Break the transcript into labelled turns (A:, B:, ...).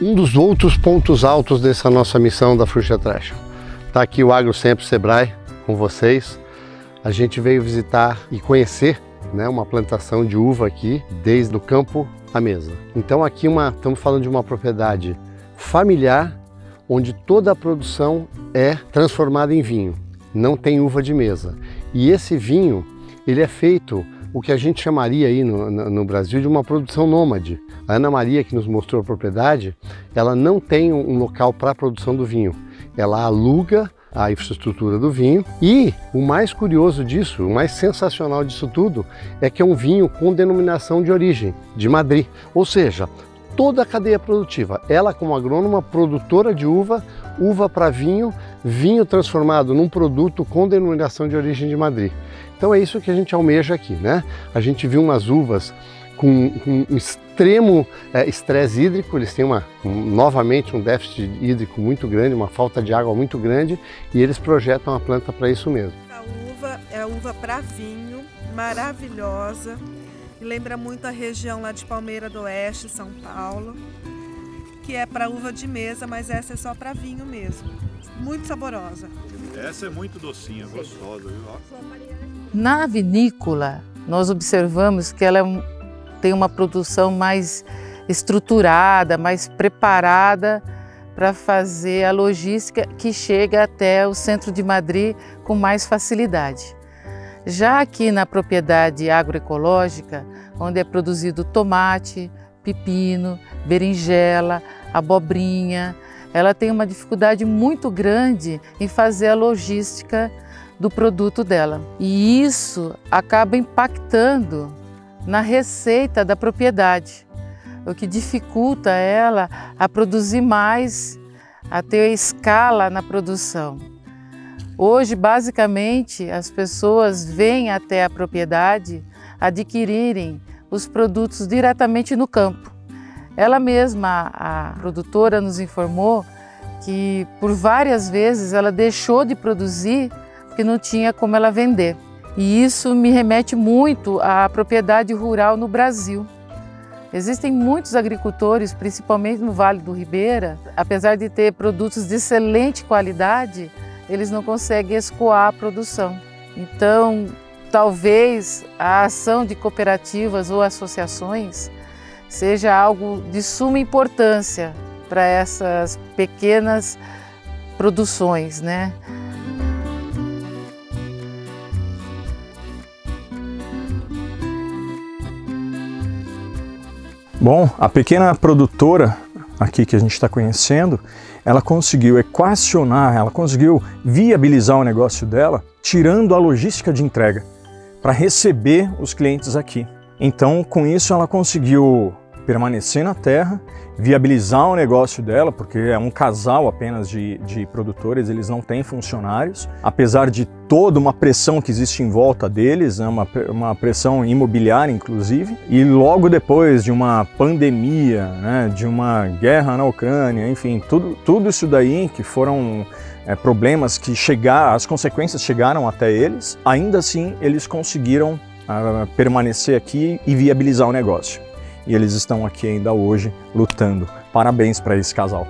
A: um dos outros pontos altos dessa nossa missão da Fruta Trash. Está aqui o Agro Sempre Sebrae com vocês. A gente veio visitar e conhecer né, uma plantação de uva aqui, desde o campo à mesa. Então aqui uma, estamos falando de uma propriedade familiar, onde toda a produção é transformada em vinho. Não tem uva de mesa. E esse vinho, ele é feito o que a gente chamaria aí no, no, Brasil de uma produção nômade. A Ana Maria, que nos mostrou a propriedade, ela não tem um local para a produção do vinho. Ela aluga a infraestrutura do vinho e o mais curioso disso, o mais sensacional disso tudo, é que é um vinho com denominação de origem, de Madrid. Ou seja, toda a cadeia produtiva. Ela, como agrônoma, produtora de uva, uva para vinho, vinho transformado num produto com denominação de origem de Madrid. Então é isso que a gente almeja aqui, né? A gente viu umas uvas com, um extremo é, estresse hídrico, eles têm uma, um, novamente um déficit hídrico muito grande, uma falta de água muito grande e eles projetam a planta para isso mesmo.
B: A uva é a uva para vinho, maravilhosa, lembra muito a região lá de Palmeira do Oeste, São Paulo, que é para uva de mesa, mas essa é só para vinho mesmo. Muito saborosa.
C: Essa é muito docinha, gostosa, viu?
D: Na vinícola, nós observamos que ela é tem uma produção mais estruturada, mais preparada para fazer a logística que chega até o centro de Madrid com mais facilidade. Já aqui na propriedade agroecológica, onde é produzido tomate, pepino, berinjela, abobrinha, ela tem uma dificuldade muito grande em fazer a logística do produto dela. E isso acaba impactando na receita da propriedade, o que dificulta ela a produzir mais, a ter escala na produção. Hoje, basicamente, as pessoas vêm até a propriedade adquirirem os produtos diretamente no campo. Ela mesma, a produtora, nos informou que por várias vezes ela deixou de produzir que não tinha como ela vender. E isso me remete muito à propriedade rural no Brasil. Existem muitos agricultores, principalmente no Vale do Ribeira, apesar de ter produtos de excelente qualidade, eles não conseguem escoar a produção. Então, talvez a ação de cooperativas ou associações seja algo de suma importância para essas pequenas produções, né?
E: Bom, a pequena produtora aqui que a gente está conhecendo, ela conseguiu equacionar, ela conseguiu viabilizar o negócio dela, tirando a logística de entrega para receber os clientes aqui. Então, com isso, ela conseguiu permanecer na terra, viabilizar o negócio dela, porque é um casal apenas de, de produtores, eles não têm funcionários, apesar de toda uma pressão que existe em volta deles, né, uma, uma pressão imobiliária inclusive, e logo depois de uma pandemia, né, de uma guerra na Ucrânia, enfim, tudo, tudo isso daí que foram é, problemas que chegar, as consequências chegaram até eles, ainda assim eles conseguiram uh, permanecer aqui e viabilizar o negócio e eles estão aqui ainda hoje lutando. Parabéns para esse casal.